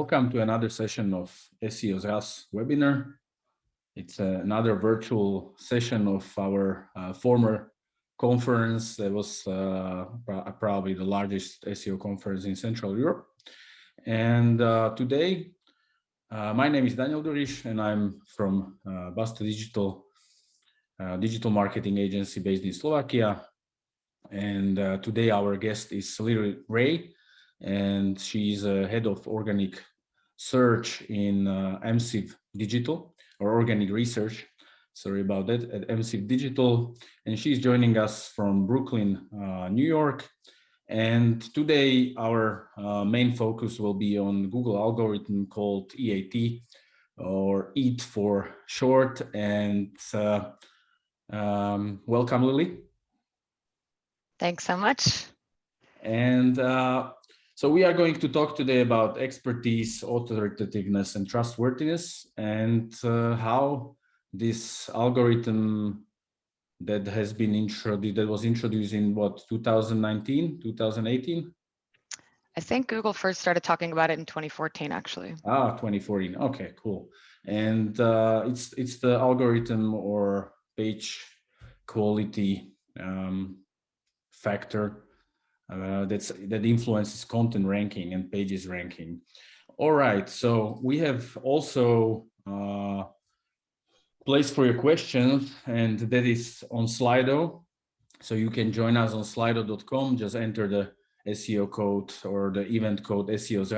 Welcome to another session of SEO's House webinar. It's uh, another virtual session of our uh, former conference that was uh, probably the largest SEO conference in Central Europe. And uh, today, uh, my name is Daniel Durish and I'm from uh, Basta Digital, digital marketing agency based in Slovakia. And today our guest is Lily Ray, and she's a head of organic search in uh, Amsive Digital or organic research. Sorry about that at Amsive Digital. And she's joining us from Brooklyn, uh, New York. And today our uh, main focus will be on Google algorithm called EAT or EAT for short. And uh, um, welcome, Lily. Thanks so much. And uh, so we are going to talk today about expertise, authoritativeness, and trustworthiness, and uh, how this algorithm that has been introduced, that was introduced in what, 2019, 2018? I think Google first started talking about it in 2014, actually. Ah, 2014. Okay, cool. And uh, it's it's the algorithm or page quality um, factor uh, that's that influences content ranking and pages ranking. All right, so we have also uh, place for your questions, and that is on Slido. So you can join us on slido.com, just enter the SEO code or the event code SEOs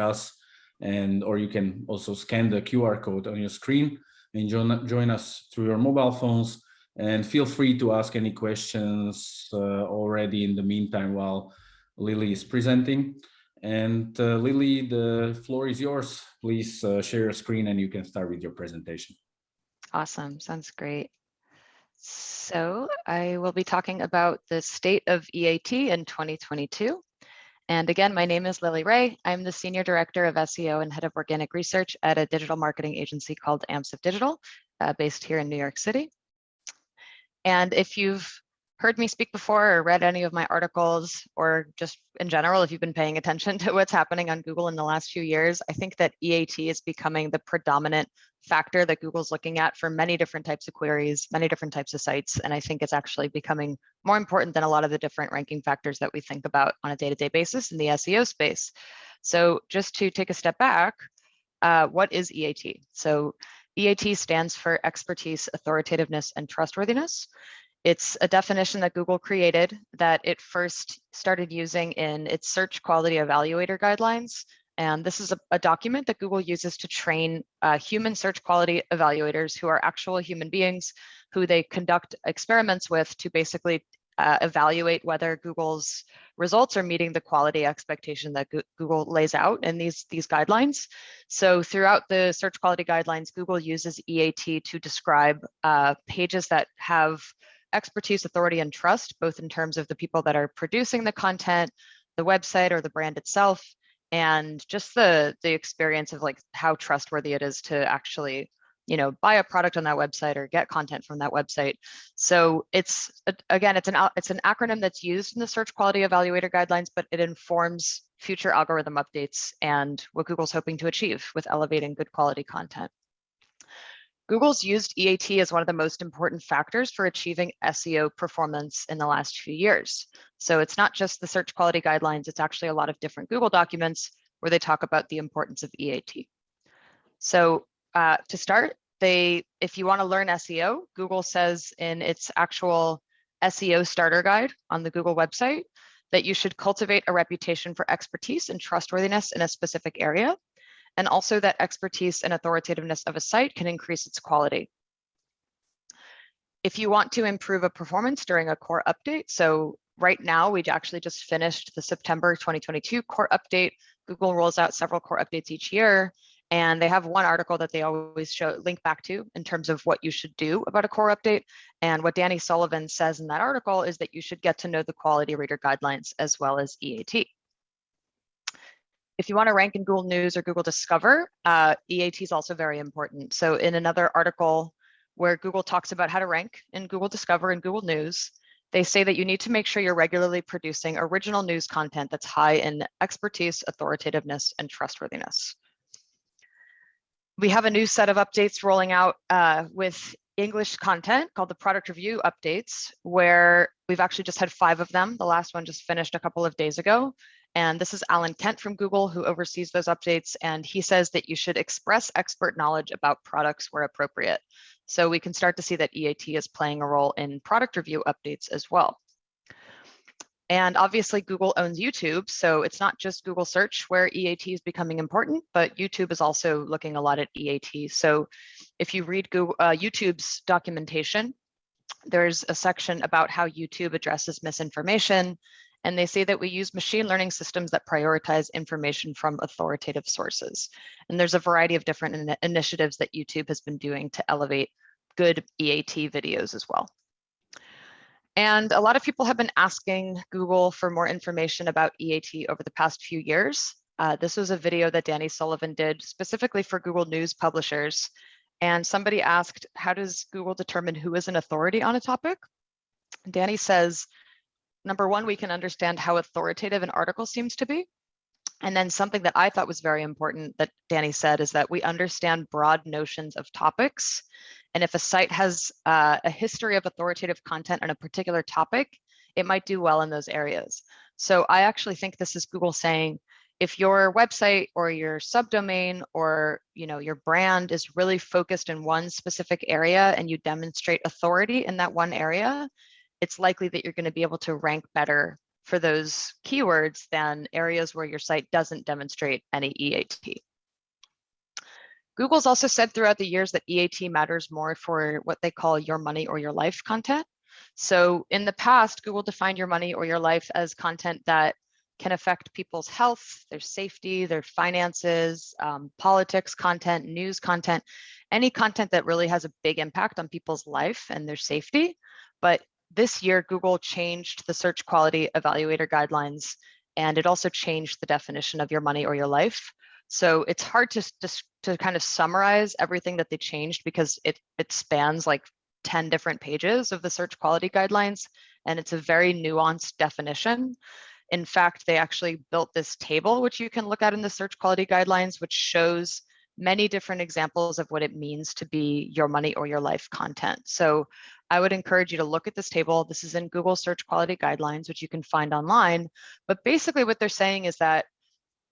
and or you can also scan the QR code on your screen and join, join us through your mobile phones and feel free to ask any questions uh, already in the meantime while Lily is presenting. And uh, Lily, the floor is yours. Please uh, share your screen and you can start with your presentation. Awesome, sounds great. So I will be talking about the state of EAT in 2022. And again, my name is Lily Ray. I'm the Senior Director of SEO and Head of Organic Research at a digital marketing agency called Amsive Digital, uh, based here in New York City. And if you've heard me speak before or read any of my articles or just in general, if you've been paying attention to what's happening on Google in the last few years, I think that EAT is becoming the predominant factor that Google's looking at for many different types of queries, many different types of sites. And I think it's actually becoming more important than a lot of the different ranking factors that we think about on a day-to-day -day basis in the SEO space. So just to take a step back, uh, what is EAT? So EAT stands for expertise, authoritativeness, and trustworthiness. It's a definition that Google created that it first started using in its search quality evaluator guidelines. And this is a, a document that Google uses to train uh, human search quality evaluators who are actual human beings who they conduct experiments with to basically uh, evaluate whether Google's results are meeting the quality expectation that Google lays out in these, these guidelines. So throughout the search quality guidelines, Google uses EAT to describe uh, pages that have expertise, authority, and trust, both in terms of the people that are producing the content, the website or the brand itself, and just the the experience of like how trustworthy it is to actually you know buy a product on that website or get content from that website. So it's again it's an it's an acronym that's used in the search quality evaluator guidelines but it informs future algorithm updates and what google's hoping to achieve with elevating good quality content Google's used EAT as one of the most important factors for achieving SEO performance in the last few years. So it's not just the search quality guidelines, it's actually a lot of different Google documents where they talk about the importance of EAT. So uh, to start, they, if you want to learn SEO, Google says in its actual SEO starter guide on the Google website that you should cultivate a reputation for expertise and trustworthiness in a specific area and also that expertise and authoritativeness of a site can increase its quality. If you want to improve a performance during a core update, so right now we actually just finished the September 2022 core update. Google rolls out several core updates each year, and they have one article that they always show link back to in terms of what you should do about a core update. And what Danny Sullivan says in that article is that you should get to know the quality rater guidelines as well as EAT. If you want to rank in Google News or Google Discover, uh, EAT is also very important. So in another article where Google talks about how to rank in Google Discover and Google News, they say that you need to make sure you're regularly producing original news content that's high in expertise, authoritativeness, and trustworthiness. we have a new set of updates rolling out uh, with English content called the product review updates, where we've actually just had five of them. The last one just finished a couple of days ago. And this is Alan Kent from Google who oversees those updates. And he says that you should express expert knowledge about products where appropriate. So we can start to see that EAT is playing a role in product review updates as well. And obviously Google owns YouTube, so it's not just Google search where EAT is becoming important, but YouTube is also looking a lot at EAT. So if you read Google, uh, YouTube's documentation, there's a section about how YouTube addresses misinformation. And they say that we use machine learning systems that prioritize information from authoritative sources. And there's a variety of different in initiatives that YouTube has been doing to elevate good EAT videos as well. And a lot of people have been asking Google for more information about EAT over the past few years. Uh, this was a video that Danny Sullivan did specifically for Google News publishers. And somebody asked, how does Google determine who is an authority on a topic? Danny says, number one, we can understand how authoritative an article seems to be. And then something that I thought was very important that Danny said is that we understand broad notions of topics and if a site has uh, a history of authoritative content on a particular topic, it might do well in those areas. So I actually think this is Google saying, if your website or your subdomain or you know your brand is really focused in one specific area and you demonstrate authority in that one area, it's likely that you're going to be able to rank better for those keywords than areas where your site doesn't demonstrate any EAT. Google's also said throughout the years that EAT matters more for what they call your money or your life content. So in the past, Google defined your money or your life as content that can affect people's health, their safety, their finances, um, politics content, news content, any content that really has a big impact on people's life and their safety. But this year, Google changed the search quality evaluator guidelines, and it also changed the definition of your money or your life. So it's hard to, to, to kind of summarize everything that they changed because it, it spans like 10 different pages of the search quality guidelines, and it's a very nuanced definition. In fact, they actually built this table, which you can look at in the search quality guidelines, which shows many different examples of what it means to be your money or your life content. So I would encourage you to look at this table. This is in Google search quality guidelines, which you can find online. But basically what they're saying is that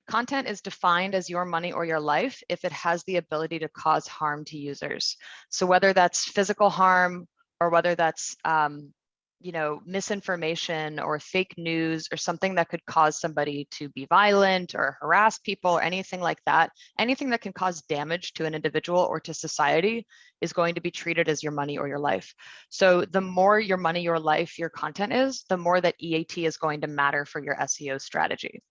Content is defined as your money or your life if it has the ability to cause harm to users. So whether that's physical harm or whether that's um, you know, misinformation or fake news or something that could cause somebody to be violent or harass people or anything like that, anything that can cause damage to an individual or to society is going to be treated as your money or your life. So the more your money, your life, your content is, the more that EAT is going to matter for your SEO strategy.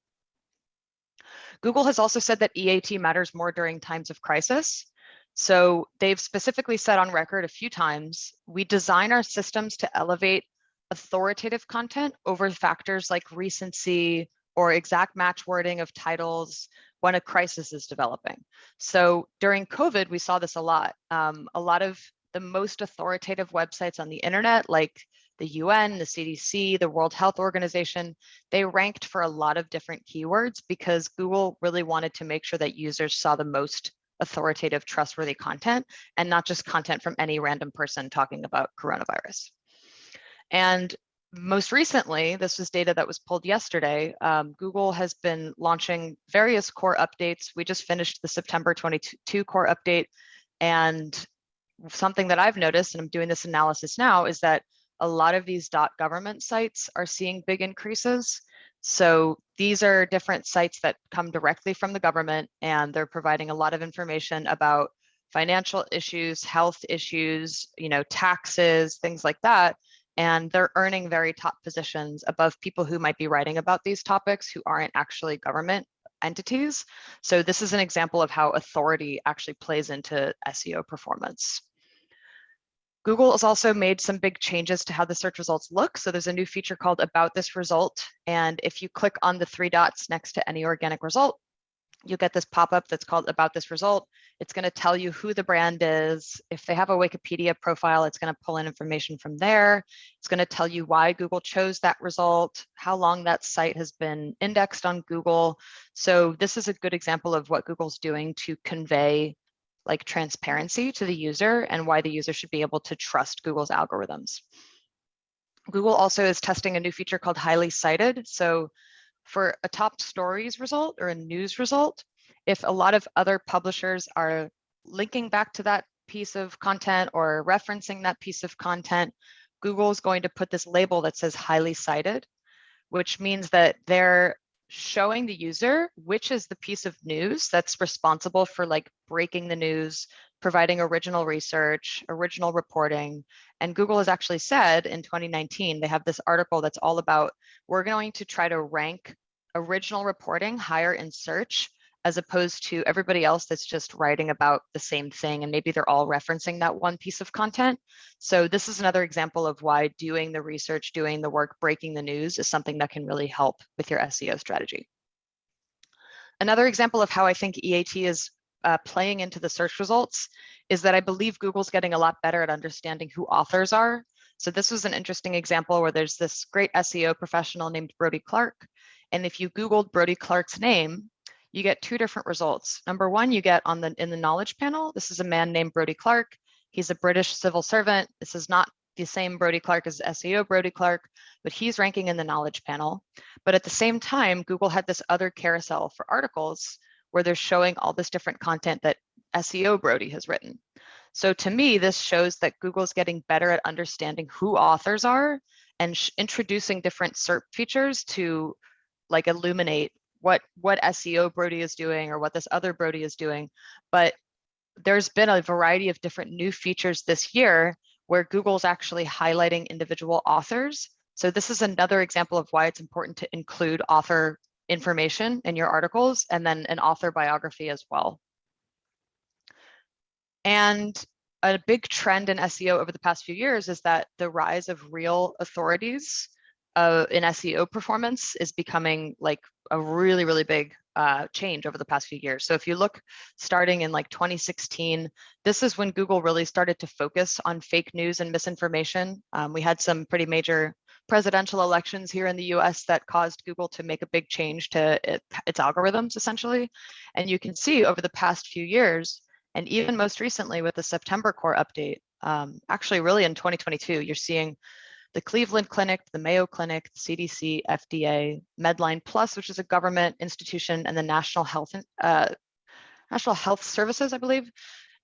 Google has also said that EAT matters more during times of crisis. So they've specifically said on record a few times, we design our systems to elevate authoritative content over factors like recency or exact match wording of titles when a crisis is developing. So during COVID, we saw this a lot. Um, a lot of the most authoritative websites on the internet, like the UN, the CDC, the World Health Organization, they ranked for a lot of different keywords because Google really wanted to make sure that users saw the most authoritative, trustworthy content and not just content from any random person talking about coronavirus. And most recently, this was data that was pulled yesterday, um, Google has been launching various core updates. We just finished the September 22 core update. And something that I've noticed, and I'm doing this analysis now, is that a lot of these dot .government sites are seeing big increases. So these are different sites that come directly from the government and they're providing a lot of information about financial issues, health issues, you know, taxes, things like that. And they're earning very top positions above people who might be writing about these topics who aren't actually government entities. So this is an example of how authority actually plays into SEO performance. Google has also made some big changes to how the search results look. So there's a new feature called about this result. And if you click on the three dots next to any organic result, you'll get this pop-up that's called about this result. It's going to tell you who the brand is. If they have a Wikipedia profile, it's going to pull in information from there. It's going to tell you why Google chose that result, how long that site has been indexed on Google. So this is a good example of what Google's doing to convey like transparency to the user and why the user should be able to trust Google's algorithms. Google also is testing a new feature called highly cited. So for a top stories result or a news result, if a lot of other publishers are linking back to that piece of content or referencing that piece of content, Google is going to put this label that says highly cited, which means that they're showing the user which is the piece of news that's responsible for like breaking the news, providing original research, original reporting. And Google has actually said in 2019, they have this article that's all about, we're going to try to rank original reporting higher in search as opposed to everybody else that's just writing about the same thing and maybe they're all referencing that one piece of content. So this is another example of why doing the research, doing the work, breaking the news is something that can really help with your SEO strategy. Another example of how I think EAT is uh, playing into the search results is that I believe Google's getting a lot better at understanding who authors are. So this was an interesting example where there's this great SEO professional named Brodie Clark. And if you Googled Brodie Clark's name, you get two different results. Number one, you get on the in the knowledge panel, this is a man named Brodie Clark. He's a British civil servant. This is not the same Brodie Clark as SEO Brodie Clark, but he's ranking in the knowledge panel. But at the same time, Google had this other carousel for articles where they're showing all this different content that SEO Brodie has written. So to me, this shows that Google's getting better at understanding who authors are and introducing different SERP features to like illuminate what what SEO Brodie is doing or what this other Brodie is doing. But there's been a variety of different new features this year where Google's actually highlighting individual authors. So this is another example of why it's important to include author information in your articles and then an author biography as well. And a big trend in SEO over the past few years is that the rise of real authorities uh, in SEO performance is becoming like a really, really big uh, change over the past few years. So if you look starting in like 2016, this is when Google really started to focus on fake news and misinformation. Um, we had some pretty major presidential elections here in the US that caused Google to make a big change to it, its algorithms essentially. And you can see over the past few years, and even most recently with the September core update, um, actually really in 2022, you're seeing the Cleveland Clinic, the Mayo Clinic, the CDC, FDA, Medline Plus, which is a government institution, and the National Health uh, National Health Services, I believe.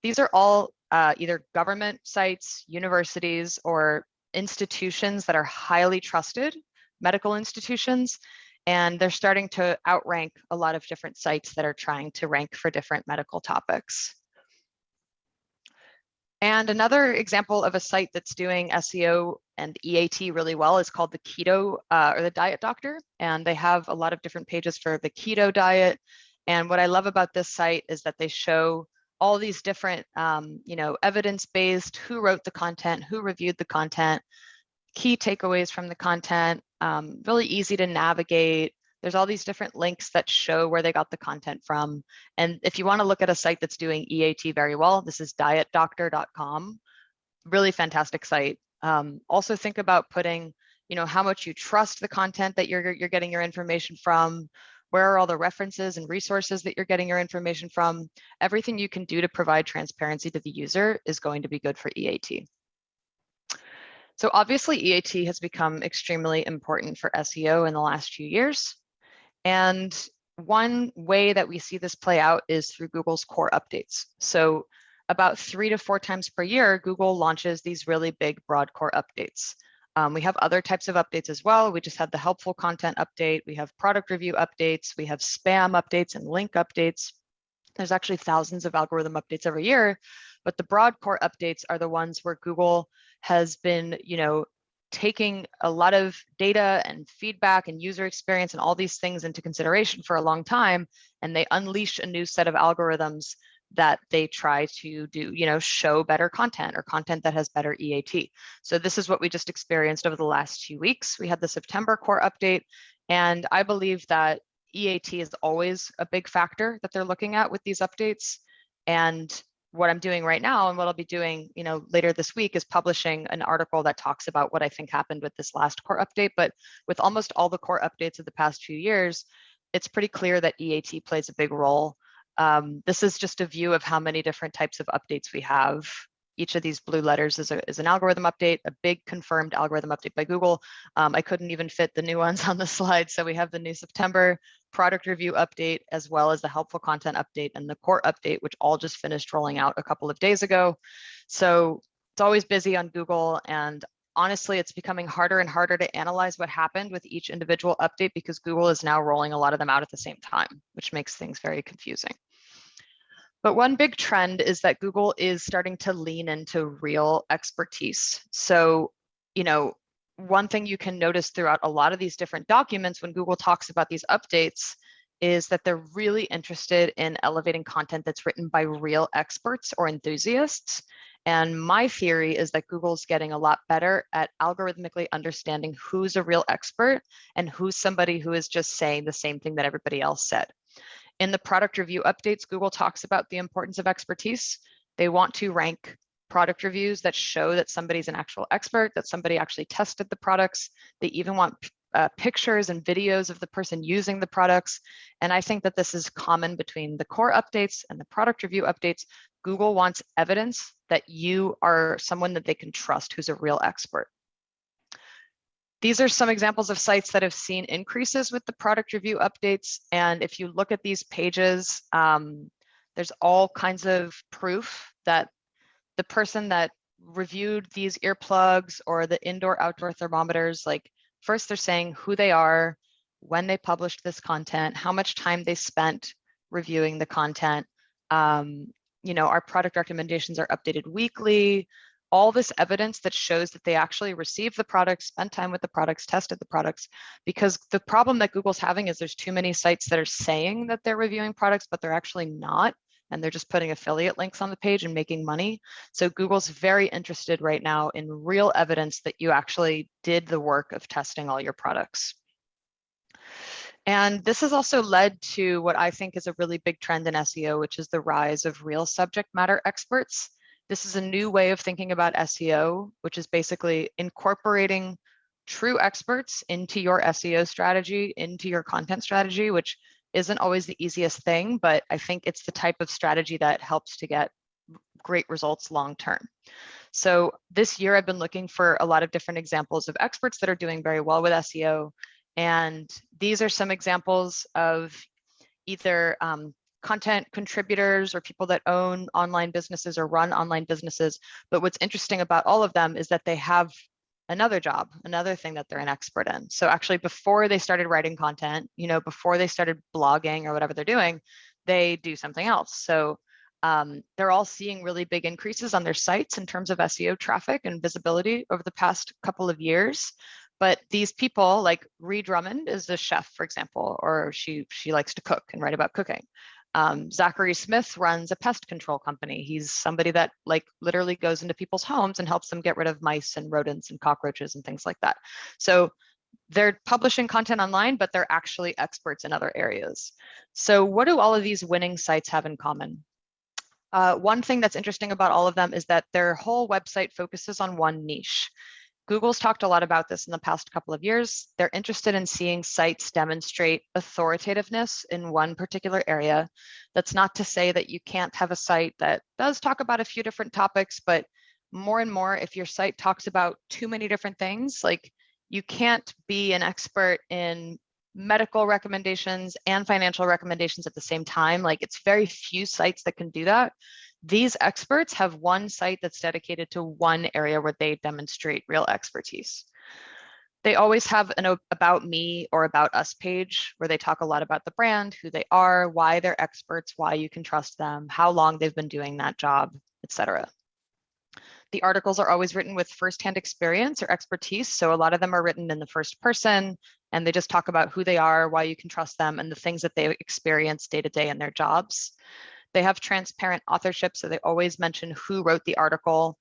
These are all uh, either government sites, universities, or institutions that are highly trusted, medical institutions, and they're starting to outrank a lot of different sites that are trying to rank for different medical topics. And another example of a site that's doing SEO and EAT really well is called the Keto uh, or the Diet Doctor. And they have a lot of different pages for the keto diet. And what I love about this site is that they show all these different, um, you know, evidence-based, who wrote the content, who reviewed the content, key takeaways from the content, um, really easy to navigate, there's all these different links that show where they got the content from. And if you want to look at a site that's doing EAT very well, this is dietdoctor.com. Really fantastic site. Um, also think about putting, you know, how much you trust the content that you're, you're getting your information from, where are all the references and resources that you're getting your information from. Everything you can do to provide transparency to the user is going to be good for EAT. So obviously EAT has become extremely important for SEO in the last few years. And one way that we see this play out is through Google's core updates. So about three to four times per year, Google launches these really big broad core updates. Um, we have other types of updates as well. We just had the helpful content update. We have product review updates. We have spam updates and link updates. There's actually thousands of algorithm updates every year, but the broad core updates are the ones where Google has been, you know, taking a lot of data and feedback and user experience and all these things into consideration for a long time and they unleash a new set of algorithms that they try to do you know show better content or content that has better eat so this is what we just experienced over the last few weeks. We had the september core update and i believe that eat is always a big factor that they're looking at with these updates and what I'm doing right now and what I'll be doing, you know, later this week is publishing an article that talks about what I think happened with this last core update. But with almost all the core updates of the past few years, it's pretty clear that EAT plays a big role Um, this is just a view of how many different types of updates we have. Each of these blue letters is, a, is an algorithm update, a big confirmed algorithm update by Google. Um, I couldn't even fit the new ones on the slide. So we have the new September product review update, as well as the helpful content update and the core update, which all just finished rolling out a couple of days ago. So it's always busy on Google and honestly, it's becoming harder and harder to analyze what happened with each individual update because Google is now rolling a lot of them out at the same time, which makes things very confusing. But one big trend is that Google is starting to lean into real expertise. So, you know, one thing you can notice throughout a lot of these different documents when Google talks about these updates is that they're really interested in elevating content that's written by real experts or enthusiasts. And my theory is that Google's getting a lot better at algorithmically understanding who's a real expert and who's somebody who is just saying the same thing that everybody else said. In the product review updates, Google talks about the importance of expertise. They want to rank product reviews that show that somebody's an actual expert, that somebody actually tested the products. They even want uh, pictures and videos of the person using the products. And I think that this is common between the core updates and the product review updates. Google wants evidence that you are someone that they can trust who's a real expert. These are some examples of sites that have seen increases with the product review updates. And if you look at these pages, um, there's all kinds of proof that the person that reviewed these earplugs or the indoor outdoor thermometers, like first they're saying who they are, when they published this content, how much time they spent reviewing the content, um, you know, our product recommendations are updated weekly, all this evidence that shows that they actually received the products, spent time with the products, tested the products, because the problem that Google's having is there's too many sites that are saying that they're reviewing products, but they're actually not, and they're just putting affiliate links on the page and making money. So Google's very interested right now in real evidence that you actually did the work of testing all your products. And this has also led to what I think is a really big trend in SEO, which is the rise of real subject matter experts. This is a new way of thinking about SEO, which is basically incorporating true experts into your SEO strategy, into your content strategy, which isn't always the easiest thing, but I think it's the type of strategy that helps to get great results long term. So this year I've been looking for a lot of different examples of experts that are doing very well with SEO and these are some examples of either um, content contributors or people that own online businesses or run online businesses. But what's interesting about all of them is that they have another job, another thing that they're an expert in. So actually before they started writing content, you know, before they started blogging or whatever they're doing, they do something else. So um, they're all seeing really big increases on their sites in terms of SEO traffic and visibility over the past couple of years. But these people, like Ree Drummond, is a chef, for example, or she she likes to cook and write about cooking. Um, Zachary Smith runs a pest control company. He's somebody that like literally goes into people's homes and helps them get rid of mice and rodents and cockroaches and things like that. So they're publishing content online, but they're actually experts in other areas. So what do all of these winning sites have in common? Uh, one thing that's interesting about all of them is that their whole website focuses on one niche. Google's talked a lot about this in the past couple of years. They're interested in seeing sites demonstrate authoritativeness in one particular area. That's not to say that you can't have a site that does talk about a few different topics, but more and more, if your site talks about too many different things, like you can't be an expert in medical recommendations and financial recommendations at the same time. Like it's very few sites that can do that. These experts have one site that's dedicated to one area where they demonstrate real expertise. They always have an about me or about us page where they talk a lot about the brand, who they are, why they're experts, why you can trust them, how long they've been doing that job, etc. The articles are always written with firsthand experience or expertise. So a lot of them are written in the first person and they just talk about who they are, why you can trust them, and the things that they experience day to day in their jobs. They have transparent authorship, so they always mention who wrote the article.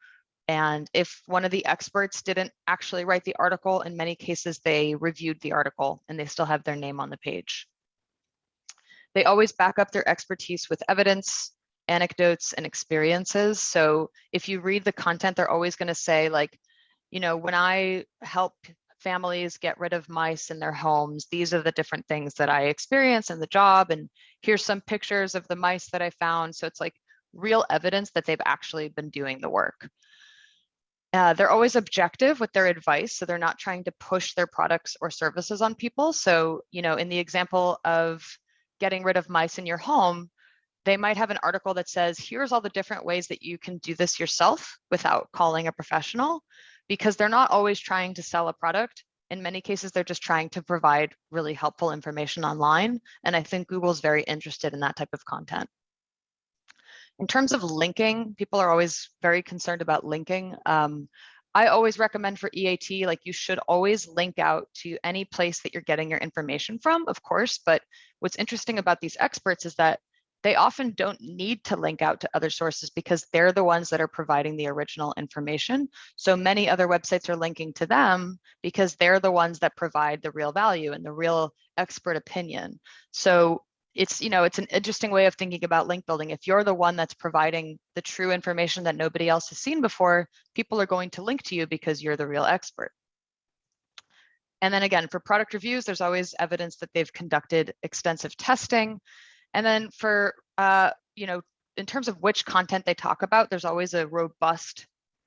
And if one of the experts didn't actually write the article, in many cases, they reviewed the article and they still have their name on the page. They always back up their expertise with evidence, anecdotes, and experiences. So if you read the content, they're always going to say like, you know, when I help families get rid of mice in their homes. These are the different things that I experience in the job. And here's some pictures of the mice that I found. So it's like real evidence that they've actually been doing the work. Uh, they're always objective with their advice. So they're not trying to push their products or services on people. So, you know, in the example of getting rid of mice in your home, they might have an article that says, here's all the different ways that you can do this yourself without calling a professional, because they're not always trying to sell a product. In many cases, they're just trying to provide really helpful information online. And I think Google's very interested in that type of content. In terms of linking, people are always very concerned about linking. Um, I always recommend for EAT, like you should always link out to any place that you're getting your information from, of course. But what's interesting about these experts is that they often don't need to link out to other sources because they're the ones that are providing the original information. So many other websites are linking to them because they're the ones that provide the real value and the real expert opinion. So it's you know it's an interesting way of thinking about link building if you're the one that's providing the true information that nobody else has seen before people are going to link to you because you're the real expert and then again for product reviews there's always evidence that they've conducted extensive testing and then for uh, you know in terms of which content they talk about there's always a robust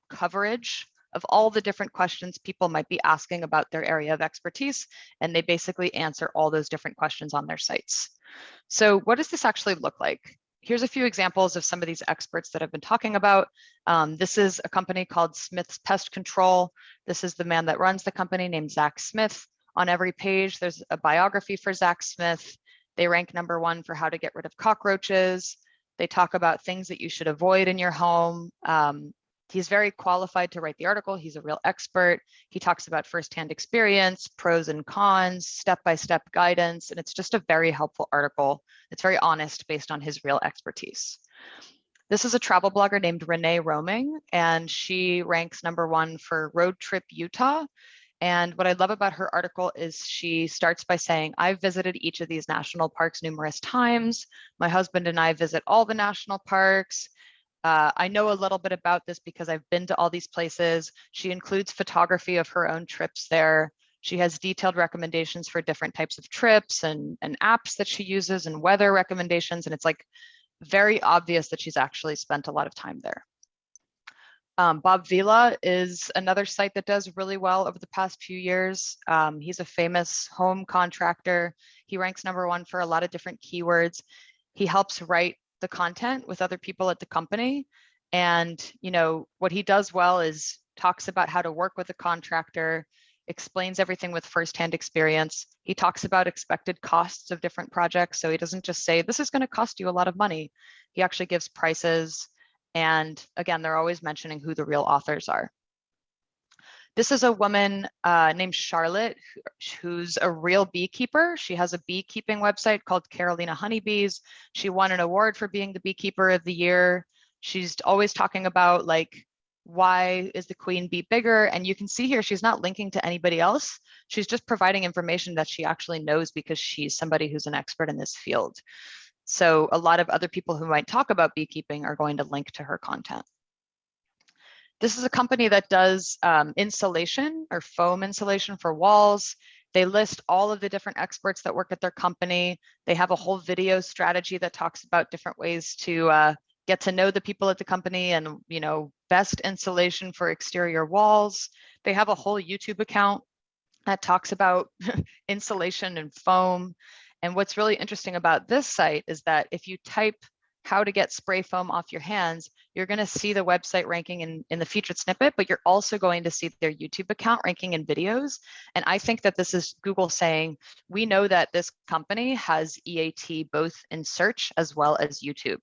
coverage of all the different questions people might be asking about their area of expertise and they basically answer all those different questions on their sites so what does this actually look like? Here's a few examples of some of these experts that I've been talking about. Um, this is a company called Smith's Pest Control. This is the man that runs the company named Zach Smith. On every page, there's a biography for Zach Smith. They rank number one for how to get rid of cockroaches. They talk about things that you should avoid in your home. Um, He's very qualified to write the article. He's a real expert. He talks about firsthand experience, pros and cons, step-by-step -step guidance, and it's just a very helpful article. It's very honest based on his real expertise. This is a travel blogger named Renee Roaming, and she ranks number one for Road Trip Utah. And what I love about her article is she starts by saying, I've visited each of these national parks numerous times. My husband and I visit all the national parks. Uh, I know a little bit about this because I've been to all these places. She includes photography of her own trips there. She has detailed recommendations for different types of trips and, and apps that she uses and weather recommendations. And it's like very obvious that she's actually spent a lot of time there. Um, Bob Vila is another site that does really well over the past few years. Um, he's a famous home contractor. He ranks number one for a lot of different keywords. He helps write the content with other people at the company. And, you know, what he does well is talks about how to work with a contractor, explains everything with firsthand experience. He talks about expected costs of different projects. So he doesn't just say, this is going to cost you a lot of money. He actually gives prices. And again, they're always mentioning who the real authors are. This is a woman uh, named Charlotte, who's a real beekeeper. She has a beekeeping website called Carolina Honeybees. She won an award for being the beekeeper of the year. She's always talking about like, why is the queen bee bigger? And you can see here, she's not linking to anybody else. She's just providing information that she actually knows because she's somebody who's an expert in this field. So a lot of other people who might talk about beekeeping are going to link to her content. This is a company that does um, insulation or foam insulation for walls. They list all of the different experts that work at their company. They have a whole video strategy that talks about different ways to uh, get to know the people at the company and, you know, best insulation for exterior walls. They have a whole YouTube account that talks about insulation and foam. And what's really interesting about this site is that if you type how to get spray foam off your hands, you're going to see the website ranking in, in the featured snippet, but you're also going to see their YouTube account ranking in videos. And I think that this is Google saying, we know that this company has EAT both in search as well as YouTube.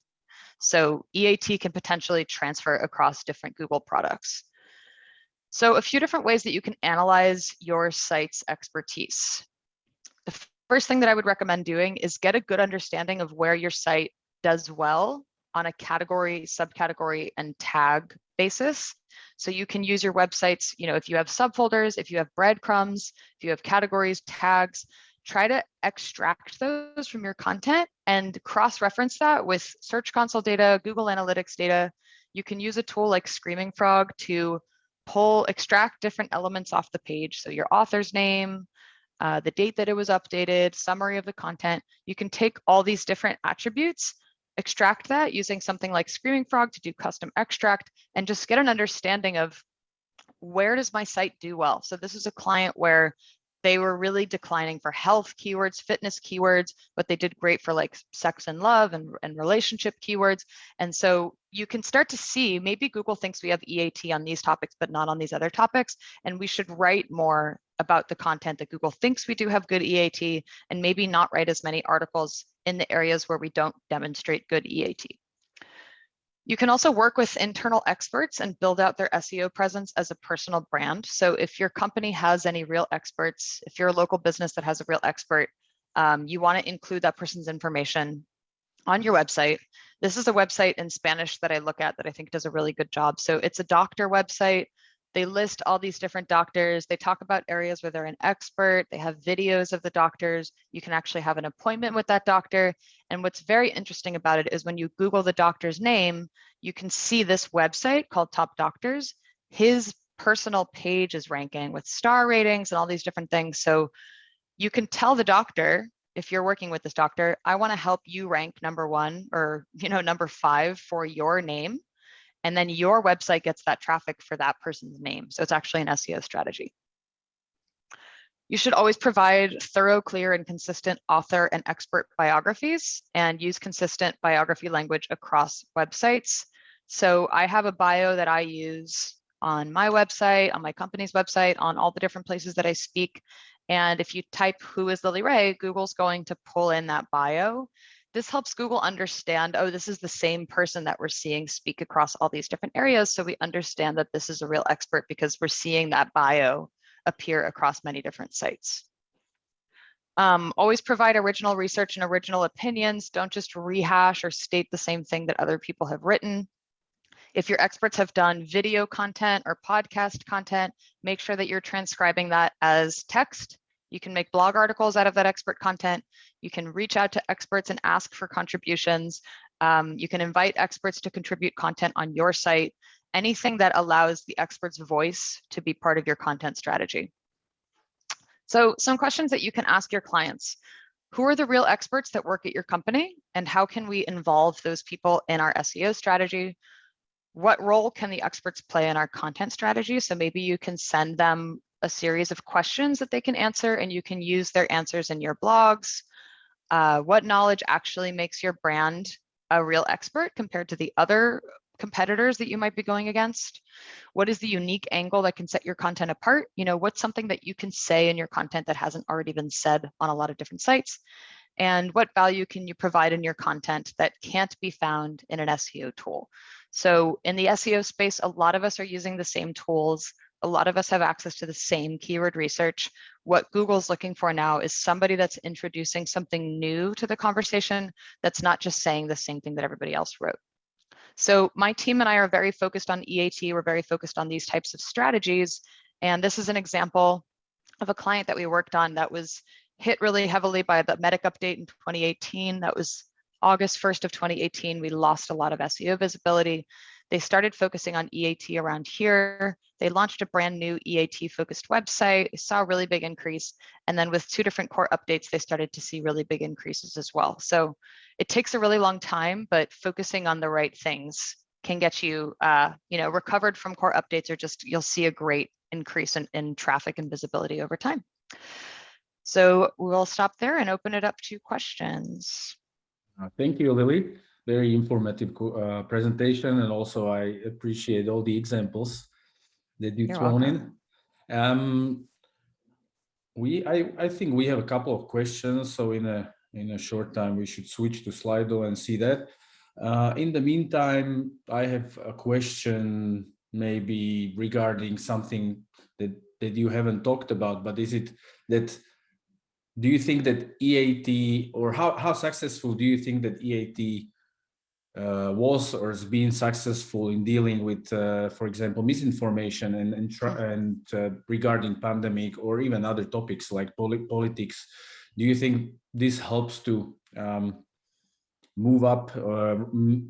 So EAT can potentially transfer across different Google products. So a few different ways that you can analyze your site's expertise. The first thing that I would recommend doing is get a good understanding of where your site does well on a category, subcategory, and tag basis. So you can use your websites, you know, if you have subfolders, if you have breadcrumbs, if you have categories, tags, try to extract those from your content and cross-reference that with Search Console data, Google Analytics data. You can use a tool like Screaming Frog to pull, extract different elements off the page. So your author's name, uh, the date that it was updated, summary of the content. You can take all these different attributes, extract that using something like Screaming Frog to do custom extract and just get an understanding of where does my site do well? So this is a client where they were really declining for health keywords, fitness keywords, but they did great for like sex and love and, and relationship keywords. And so you can start to see maybe Google thinks we have EAT on these topics, but not on these other topics. And we should write more about the content that Google thinks we do have good EAT and maybe not write as many articles in the areas where we don't demonstrate good EAT. You can also work with internal experts and build out their SEO presence as a personal brand. So if your company has any real experts, if you're a local business that has a real expert, um, you want to include that person's information on your website. This is a website in Spanish that I look at that I think does a really good job. So it's a doctor website. They list all these different doctors. They talk about areas where they're an expert. They have videos of the doctors. You can actually have an appointment with that doctor. And what's very interesting about it is when you Google the doctor's name, you can see this website called Top Doctors. His personal page is ranking with star ratings and all these different things. So you can tell the doctor, if you're working with this doctor, I want to help you rank number one or you know number five for your name and then your website gets that traffic for that person's name. So it's actually an SEO strategy. You should always provide thorough, clear, and consistent author and expert biographies and use consistent biography language across websites. So I have a bio that I use on my website, on my company's website, on all the different places that I speak. And if you type who is Lily Ray, Google's going to pull in that bio this helps Google understand, oh, this is the same person that we're seeing speak across all these different areas. So we understand that this is a real expert because we're seeing that bio appear across many different sites. Um, always provide original research and original opinions. Don't just rehash or state the same thing that other people have written. If your experts have done video content or podcast content, make sure that you're transcribing that as text you can make blog articles out of that expert content. You can reach out to experts and ask for contributions. Um, you can invite experts to contribute content on your site, anything that allows the expert's voice to be part of your content strategy. So some questions that you can ask your clients. Who are the real experts that work at your company and how can we involve those people in our SEO strategy? What role can the experts play in our content strategy? So maybe you can send them a series of questions that they can answer and you can use their answers in your blogs. Uh, what knowledge actually makes your brand a real expert compared to the other competitors that you might be going against? What is the unique angle that can set your content apart? You know, what's something that you can say in your content that hasn't already been said on a lot of different sites? And what value can you provide in your content that can't be found in an SEO tool? So in the SEO space, a lot of us are using the same tools a lot of us have access to the same keyword research. What Google's looking for now is somebody that's introducing something new to the conversation that's not just saying the same thing that everybody else wrote. So my team and I are very focused on EAT. We're very focused on these types of strategies. And this is an example of a client that we worked on that was hit really heavily by the medic update in 2018. That was August 1st of 2018. We lost a lot of SEO visibility. They started focusing on EAT around here. They launched a brand new EAT focused website, saw a really big increase. And then with two different core updates, they started to see really big increases as well. So it takes a really long time, but focusing on the right things can get you, uh, you know, recovered from core updates or just you'll see a great increase in, in traffic and visibility over time. So we'll stop there and open it up to questions. Uh, thank you, Lily very informative uh, presentation and also I appreciate all the examples that you thrown welcome. in. Um, we, I, I think we have a couple of questions, so in a in a short time we should switch to Slido and see that. Uh, in the meantime, I have a question maybe regarding something that that you haven't talked about, but is it that do you think that EAT or how, how successful do you think that EAT was or has been successful in dealing with, uh, for example, misinformation and and, and uh, regarding pandemic or even other topics like polit politics. Do you think this helps to um, move up or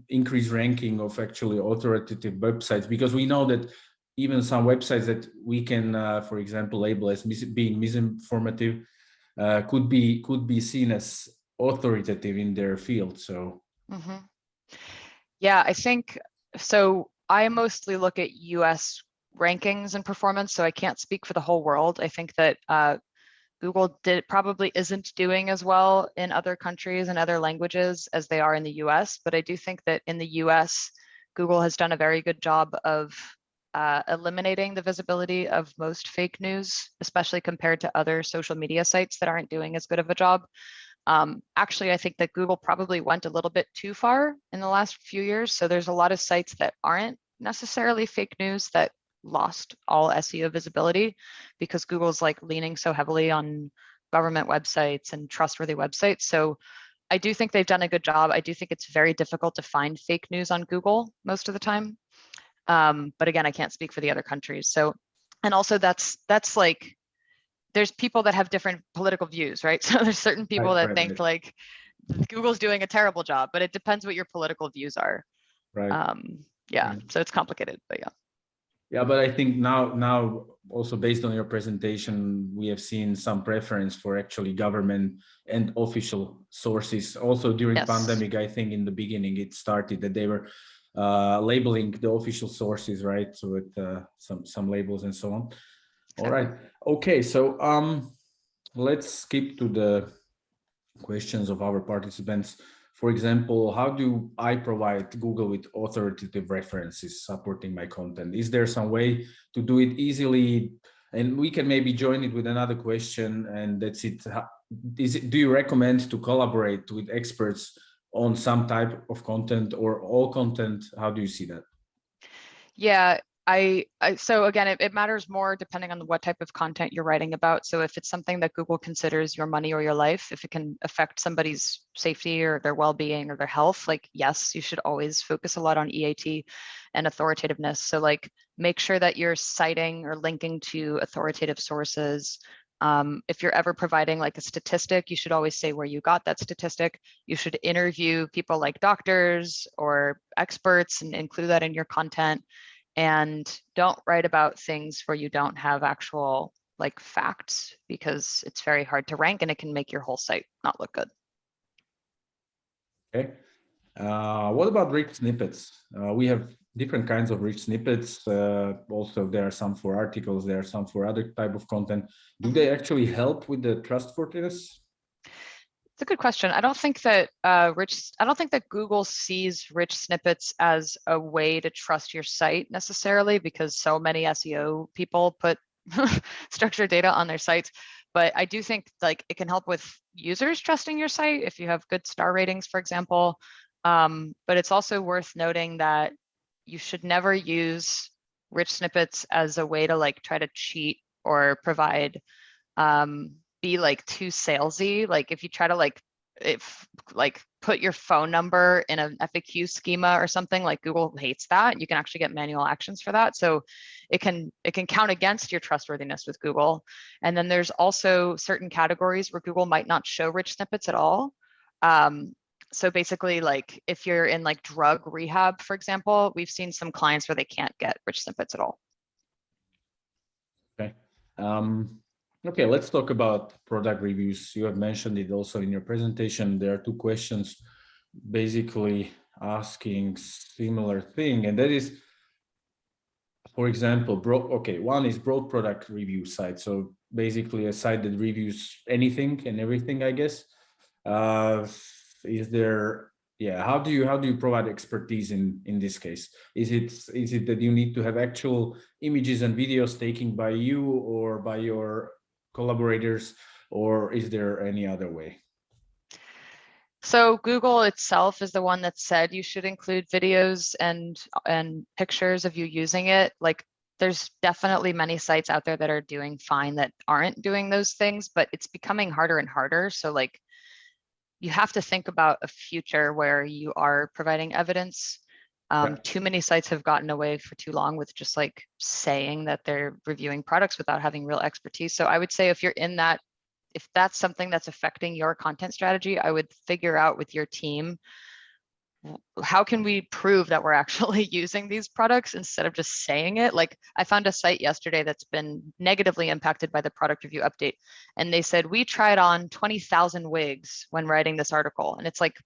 increase ranking of actually authoritative websites? Because we know that even some websites that we can, uh, for example, label as mis being misinformative, uh, could be could be seen as authoritative in their field. So Mhm. Yeah, I think, so I mostly look at US rankings and performance, so I can't speak for the whole world. I think that uh, Google did probably isn't doing as well in other countries and other languages as they are in the US, but I do think that in the US, Google has done a very good job of uh, eliminating the visibility of most fake news, especially compared to other social media sites that aren't doing as good of a job. Um, actually, I think that Google probably went a little bit too far in the last few years. So there's a lot of sites that aren't necessarily fake news that lost all SEO visibility because Google's like leaning so heavily on government websites and trustworthy websites. So I do think they've done a good job. I do think it's very difficult to find fake news on Google most of the time. Um, but again, I can't speak for the other countries. So, and also that's that's like there's people that have different political views, right? So there's certain people Right, that right, think right. like Google's doing a terrible job, but it depends what your political views are. right. Um, yeah, so it's complicated, but yeah. Yeah, but I think now, now also based on your presentation, we have seen some preference for actually government and official sources. Also during Yes. pandemic, I think in the beginning it started that they were uh, labeling the official sources, right? So with uh, some some labels and so on. All right. Okay. So um, let's skip to the questions of our participants. For example, how do I provide Google with authoritative references supporting my content? Is there some way to do it easily? And we can maybe join it with another question and that's it. Is it, do you recommend to collaborate with experts on some type of content or all content? How do you see that? Yeah, I, I so again, it, it matters more depending on what type of content you're writing about. So if it's something that Google considers your money or your life, if it can affect somebody's safety or their well-being or their health, like yes, you should always focus a lot on EAT and authoritativeness. So like make sure that you're citing or linking to authoritative sources. Um, if you're ever providing like a statistic, you should always say where you got that statistic. You should interview people like doctors or experts and include that in your content and don't write about things where you don't have actual like facts because it's very hard to rank and it can make your whole site not look good. Okay. Uh, what about rich snippets? Uh, we have different kinds of rich snippets. Uh, also, there are some for articles, there are some for other type of content. Do they actually help with the trustworthiness? It's a good question. I don't think that uh, rich, I don't think that Google sees rich snippets as a way to trust your site necessarily because so many SEO people put structured data on their sites. But I do think like it can help with users trusting your site if you have good star ratings, for example. Um, but it's also worth noting that you should never use rich snippets as a way to like try to cheat or provide um, be like too salesy. Like if you try to like if like put your phone number in an FAQ schema or something like Google hates that. You can actually get manual actions for that. So it can it can count against your trustworthiness with Google. And then there's also certain categories where Google might not show rich snippets at all. Um, so basically like if you're in like drug rehab, for example, we've seen some clients where they can't get rich snippets at all. Okay. Um, okay, let's talk about product reviews. You have mentioned it also in your presentation. There are two questions basically asking similar thing, and that is, for example, broad, okay, one is broad product review site. So basically a site that reviews anything and everything, I guess. Uh, is there yeah how do you how do you provide expertise in in this case is it is it that you need to have actual images and videos taken by you or by your collaborators or is there any other way So Google itself is the one that said you should include videos and and pictures of you using it. Like there's definitely many sites out there that are doing fine that aren't doing those things, but it's becoming harder and harder. So like you have to think about a future where you are providing evidence. Um. Too many sites have gotten away for too long with just like saying that they're reviewing products without having real expertise. So I would say if you're in that, if that's something that's affecting your content strategy, I would figure out with your team how can we prove that we're actually using these products instead of just saying it? Like I found a site yesterday that's been negatively impacted by the product review update. And they said, we tried on 20,000 wigs when writing this article. And it's like,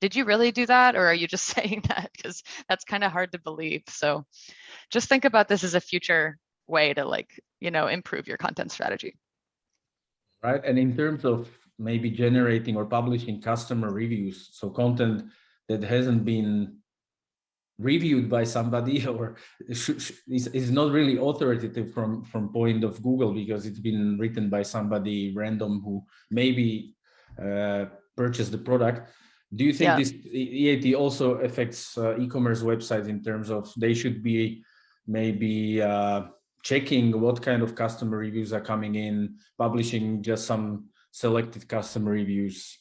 did you really do that? Or are you just saying that? Because that's kind of hard to believe. So just think about this as a future way to like, you know, improve your content strategy. Right. And in terms of maybe generating or publishing customer reviews, so content that hasn't been reviewed by somebody or is, not really authoritative from from point of Google because it's been written by somebody random who maybe uh, purchased the product. Do you think Yeah. this EAT also affects uh, e-commerce websites in terms of they should be maybe uh, checking what kind of customer reviews are coming in, publishing just some selected customer reviews?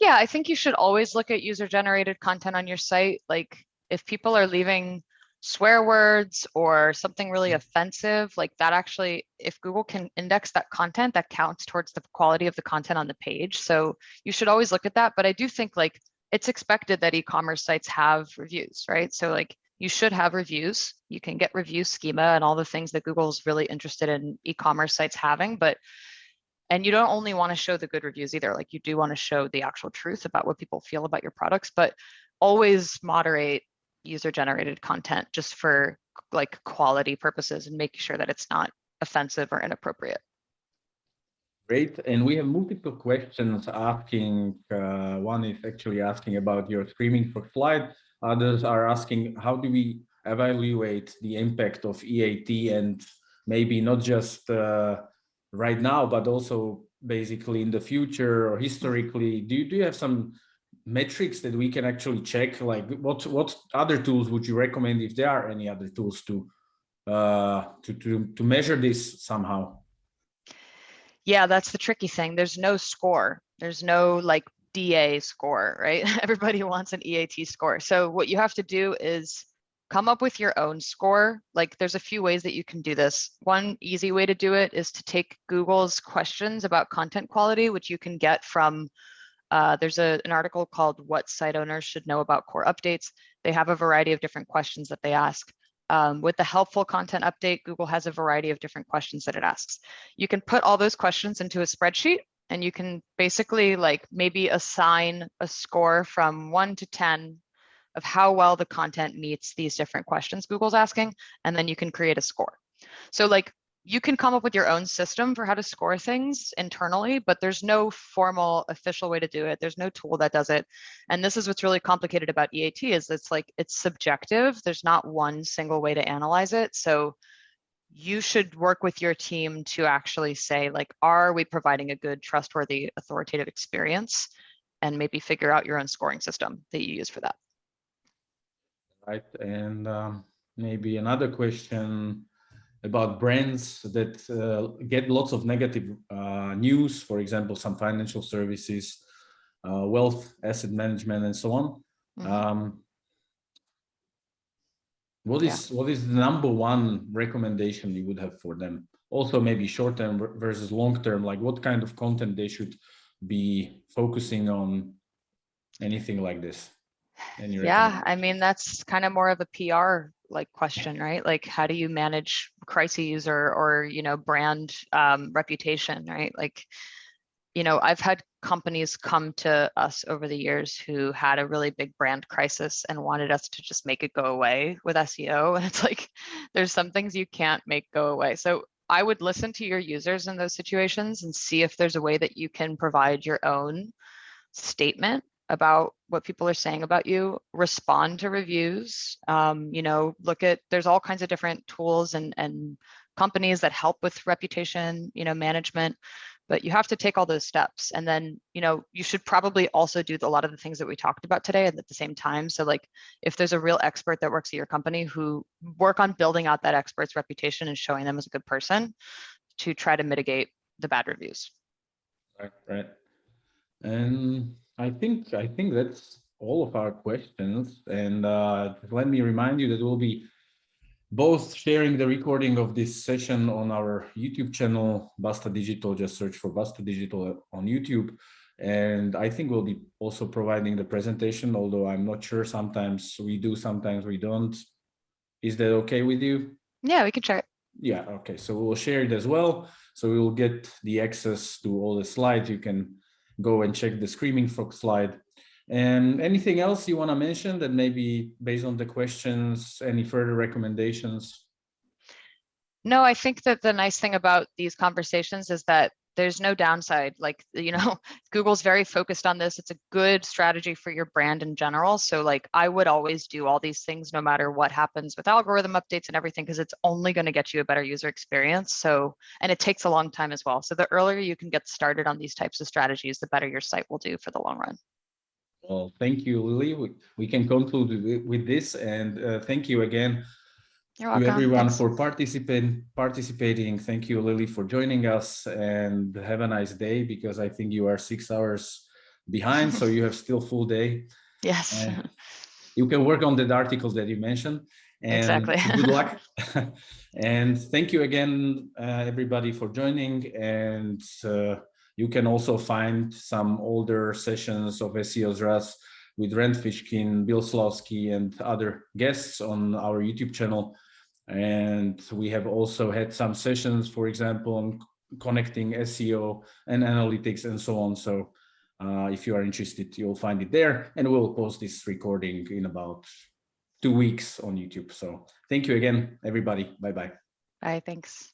Yeah, I think you should always look at user generated content on your site. Like if people are leaving swear words or something really mm-hmm. offensive, like that actually, if Google can index that content, that counts towards the quality of the content on the page. So you should always look at that. But I do think like it's expected that e-commerce sites have reviews, right? So like you should have reviews. You can get review schema and all the things that Google's really interested in e-commerce sites having, but and you don't only want to show the good reviews either like you do want to show the actual truth about what people feel about your products but always moderate user generated content just for like quality purposes and making sure that it's not offensive or inappropriate Great, and we have multiple questions asking, uh, one is actually asking about your Screaming Frog slide. Others are asking, how do we evaluate the impact of EAT and maybe not just uh, right now, but also basically in the future or historically, do you, do you have some metrics that we can actually check? Like what, what other tools would you recommend if there are any other tools to, uh, to, to, to measure this somehow? yeah that's the tricky thing. There's no score. There's no like da score right? Everybody wants an EAT score. So what you have to do is come up with your own score. Like there's a few ways that you can do this. One easy way to do it is to take google's questions about content quality which you can get from uh, there's a, an article called what site owners should know about core updates they have a variety of different questions that they ask um, with the helpful content update, Google has a variety of different questions that it asks. You can put all those questions into a spreadsheet and you can basically like maybe assign a score from one to 10 of how well the content meets these different questions Google's asking, and then you can create a score. So like you can come up with your own system for how to score things internally, but there's no formal official way to do it. There's no tool that does it. And this is what's really complicated about EAT is it's like it's subjective. There's not one single way to analyze it. So you should work with your team to actually say like, are we providing a good, trustworthy, authoritative experience? And maybe figure out your own scoring system that you use for that. Right, and um, maybe another question about brands that uh, get lots of negative uh, news, for example, some financial services, uh, wealth, asset management, and so on. Mhm. Um, what Yeah. is what is the number one recommendation you would have for them? Also, maybe short term versus long term. Like, what kind of content they should be focusing on? Anything like this? Yeah, I mean, that's kind of more of a PR like question, right? Like, how do you manage crises or, or, you know, brand um, reputation, right? Like, you know, I've had companies come to us over the years who had a really big brand crisis and wanted us to just make it go away with SEO. And it's like, there's some things you can't make go away. So I would listen to your users in those situations and see if there's a way that you can provide your own statement about what people are saying about you, respond to reviews, um, you know, look at, there's all kinds of different tools and, and companies that help with reputation, you know, management, but you have to take all those steps. And then, you know, you should probably also do a lot of the things that we talked about today at the same time. So like, if there's a real expert that works at your company who work on building out that expert's reputation and showing them as a good person to try to mitigate the bad reviews. Right, right. And I think I think that's all of our questions. And uh, let me remind you that we'll be both sharing the recording of this session on our YouTube channel, Basta Digital. Just search for Basta Digital on YouTube. And I think we'll be also providing the presentation, although I'm not sure. Sometimes we do, sometimes we don't. Is that okay with you? Yeah, we can share it. Yeah, okay, so we'll share it as well. So we will get the access to all the slides. You can go and check the Screaming Frog slide. And anything else you want to mention that maybe based on the questions, any further recommendations? No, I think that the nice thing about these conversations is that there's no downside. Like, you know, Google's very focused on this. It's a good strategy for your brand in general. So like, I would always do all these things no matter what happens with algorithm updates and everything, because it's only going to get you a better user experience. So, and it takes a long time as well. So the earlier you can get started on these types of strategies, the better your site will do for the long run. Well, thank you, Lily. We, we can conclude with, this and uh, thank you again Welcome. everyone Thanks. for participating participating thank you lily for joining us and have a nice day because i think you are six hours behind so you have still full day Yes. and you can work on that article that you mentioned and Exactly. good luck and thank you again uh, everybody for joining and uh, you can also find some older sessions of SEO's RAS with Rand Fishkin, Bill Slawski, and other guests on our YouTube channel. And we have also had some sessions, for example, on connecting SEO and analytics and so on. So uh, if you are interested, you'll find it there and we'll post this recording in about two weeks on YouTube. So thank you again, everybody. Bye-bye. Bye, thanks.